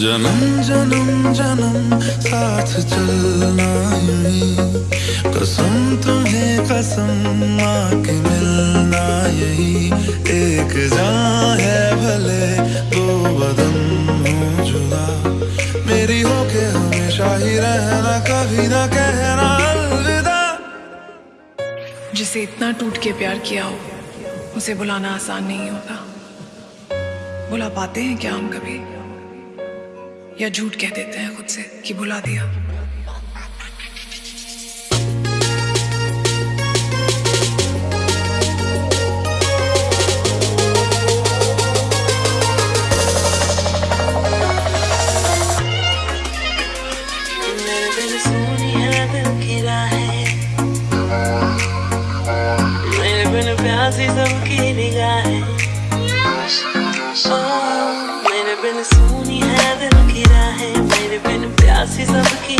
जन्म। जन्म जन्म साथ चलना यही कसम तुम्हें कसम माँ की मिलना यही। एक जान है भले दो बदन हो जुदा। मेरी हो के हमेशा ही रहना कभी ना कहना अलविदा। जिसे इतना टूट के प्यार किया हो उसे बुलाना आसान नहीं होता। बुला पाते हैं क्या हम कभी? या झूठ कह देते हैं खुद से कि बुला दिया। प्यासी सबकी निगाहें। बिन प्यासी